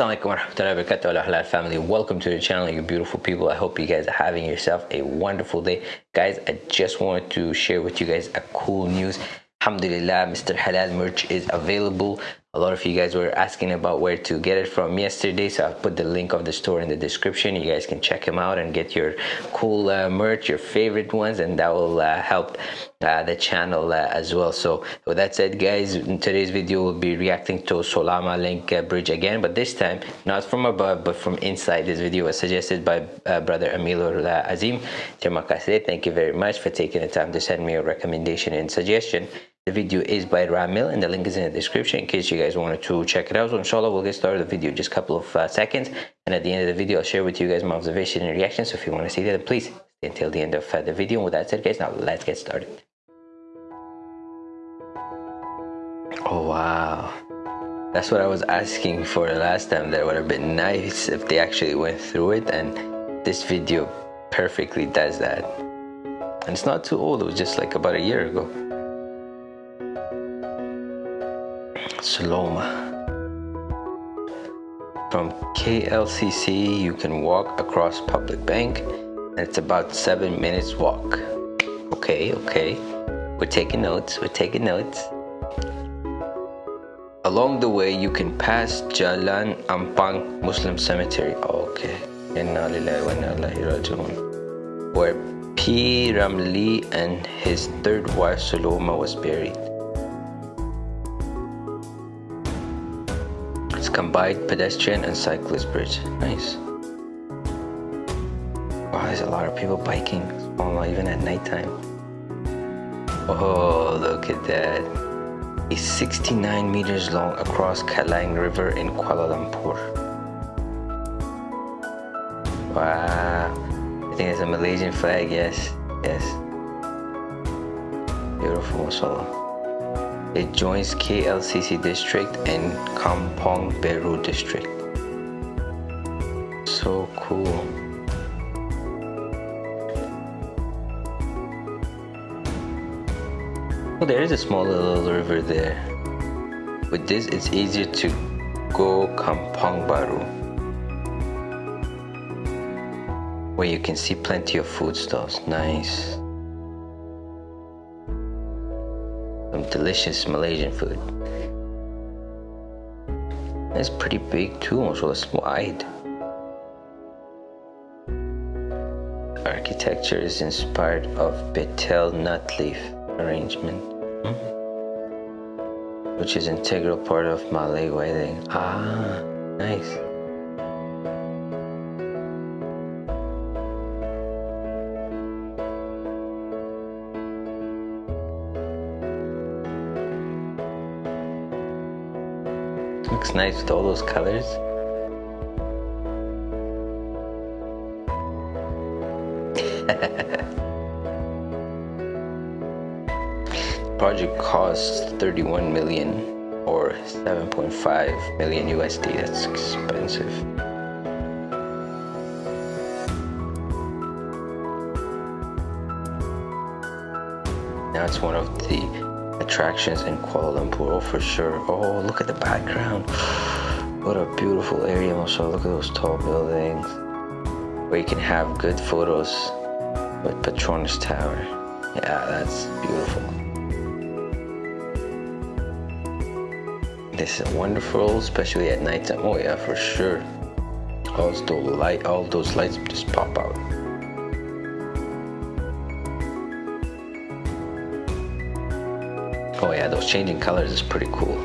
Assalamualaikum warahmatullahi wabarakatuh. Family. Welcome to the channel you beautiful people. I hope you guys are having yourself a wonderful day. Guys I just wanted to share with you guys a cool news. Alhamdulillah Mr. Halal merch is available a lot of you guys were asking about where to get it from yesterday so i'll put the link of the store in the description. You guys can check them out and get your cool uh, merch your favorite ones and that will uh, help uh, the channel uh, as well. So with that said guys in today's video we'll be reacting to Saloma Link uh, bridge again but this time not from above but from inside. This video was suggested by uh, brother Amilur Azim. Thank you very much for taking the time to send me a recommendation and suggestion the video is by Ramil and the link is in the description in case you guys wanted to check it out. So inshallah we'll get started the video just a couple of uh, seconds and at the end of the video I'll share with you guys my observation and reaction. So if you want to see that please stay until the end of uh, the video. And with that said guys now let's get started. Oh wow. That's what I was asking for the last time. That would have been nice if they actually went through it and this video perfectly does that. And it's not too old, it was just like about a year ago. Saloma. From KLCC, you can walk across Public Bank, and it's about seven minutes walk. Okay, okay. We're taking notes, we're taking notes. Along the way, you can pass Jalan Ampang Muslim Cemetery. Oh, okay. Where P. Ramlee and his third wife Saloma was buried. Combined pedestrian and cyclist bridge. Nice. Wow, there's a lot of people biking, oh, even at nighttime. Oh, look at that. It's 69 meters long across Klang River in Kuala Lumpur. Wow. I think it's a Malaysian flag, yes. Yes. Beautiful, mashallah. It joins KLCC district and Kampong Baru district. So cool. Oh, there is a small little river there. With this, it's easier to go Kampong Baru. Where you can see plenty of food stalls. Nice. Some delicious Malaysian food. It's pretty big too, also it's wide. Architecture is inspired of betel nut leaf arrangement, hmm? which is integral part of Malay wedding. Ah, nice. Looks nice with all those colors. project costs 31 million or 7.5 million USD. That's expensive. It's one of the attractions in Kuala Lumpur, for sure. Oh, look at the background. What a beautiful area, also. Look at those tall buildings where you can have good photos with Petronas Tower. Yeah, that's beautiful. This is wonderful, especially at night time. Oh yeah, for sure. All those light, all those lights just pop out. Oh yeah, those changing colors is pretty cool.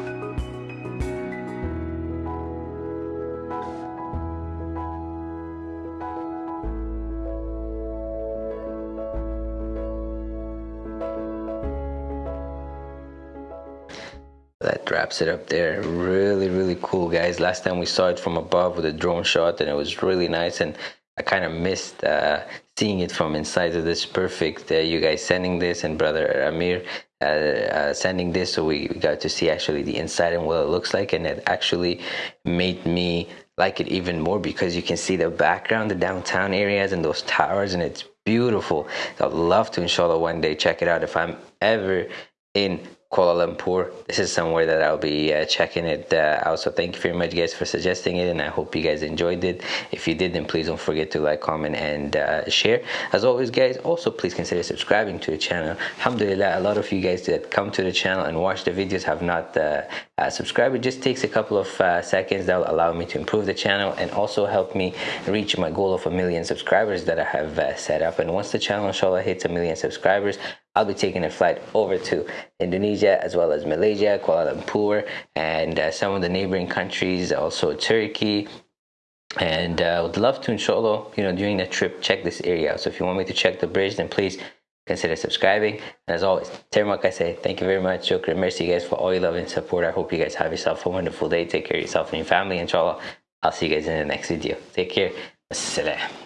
that wraps it up there. Really really cool guys. Last time we saw it from above with a drone shot and it was really nice and i kind of missed uh, seeing it from inside. So this perfect uh, you guys sending this and brother amir uh, uh, sending this so we got to see actually the inside and what it looks like and it actually made me like it even more because you can see the background the downtown areas and those towers and it's beautiful. I'd love to inshallah one day check it out if i'm ever in Kuala Lumpur. This is somewhere that I'll be uh, checking it uh, out. So thank you very much, guys, for suggesting it, and I hope you guys enjoyed it. If you did, then please don't forget to like, comment, and uh, share. As always, guys, also please consider subscribing to the channel. Alhamdulillah, a lot of you guys that come to the channel and watch the videos have not uh, uh, subscribed. It just takes a couple of uh, seconds that will allow me to improve the channel and also help me reach my goal of a million subscribers that I have set up. And once the channel, inshallah, hits a million subscribers, I'll be taking a flight over to Indonesia as well as Malaysia, Kuala Lumpur, and uh, some of the neighboring countries, also Turkey. And uh, would love to, inshallah, you know, during the trip, check this area. So if you want me to check the bridge, then please consider subscribing. And as always, Termak, I say thank you very much. Shukran. Merci, guys, for all your love and support. I hope you guys have yourself a wonderful day. Take care of yourself and your family, inshallah. I'll see you guys in the next video. Take care. Assalam.